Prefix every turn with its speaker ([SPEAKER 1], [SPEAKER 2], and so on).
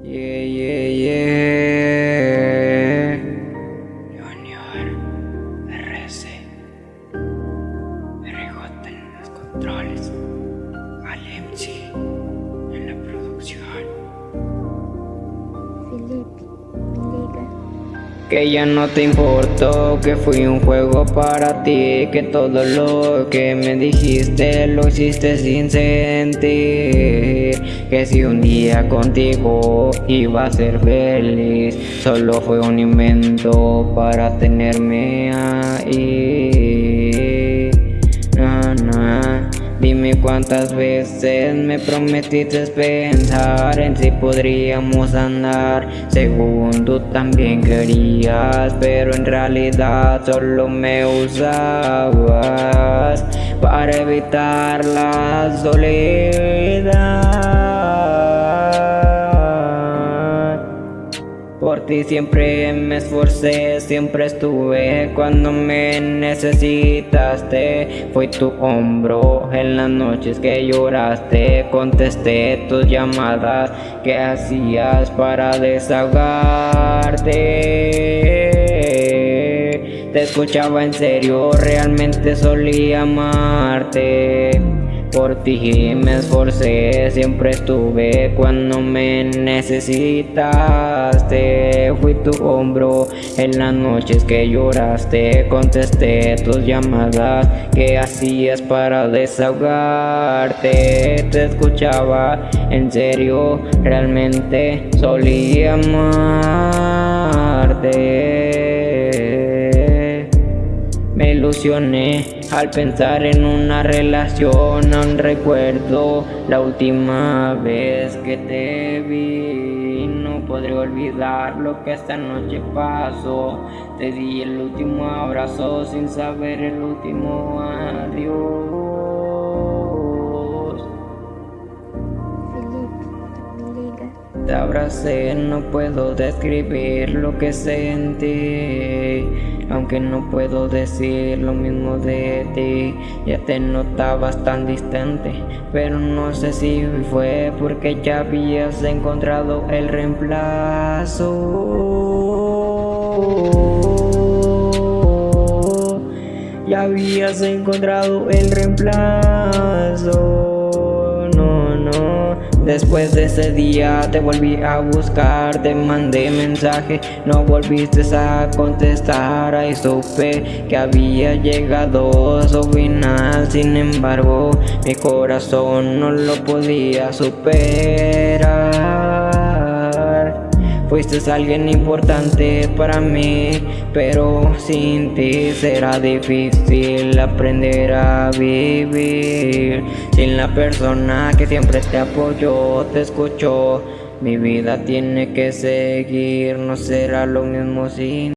[SPEAKER 1] Yeah, yeah, yeah. Que ya no te importó, que fui un juego para ti, que todo lo que me dijiste lo hiciste sin sentir, que si un día contigo iba a ser feliz, solo fue un invento para tenerme ahí. Dime cuántas veces me prometiste pensar en si podríamos andar. Según tú también querías Pero en realidad solo me usabas Para evitar la soledad Siempre me esforcé, siempre estuve cuando me necesitaste. Fui tu hombro en las noches que lloraste, contesté tus llamadas que hacías para desahogarte. Te escuchaba en serio, realmente solía amarte. Por ti me esforcé, siempre estuve cuando me necesitaste. Fui tu hombro en las noches que lloraste. Contesté tus llamadas que hacías para desahogarte. Te escuchaba en serio, realmente solía amarte. Al pensar en una relación, aún recuerdo la última vez que te vi. No podré olvidar lo que esta noche pasó. Te di el último abrazo sin saber el último adiós. Te abracé, no puedo describir lo que sentí. Aunque no puedo decir lo mismo de ti Ya te notabas tan distante. Pero no sé si fue porque ya habías encontrado el reemplazo. Ya habías encontrado el reemplazo Después de ese día te volví a buscar, te mandé mensaje, no volviste a contestar, ahí supe que había llegado a su final, sin embargo mi corazón no lo podía superar. Fuiste alguien importante para mí, pero sin ti será difícil aprender a vivir. Sin la persona que siempre te apoyó, te escuchó, mi vida tiene que seguir, no será lo mismo sin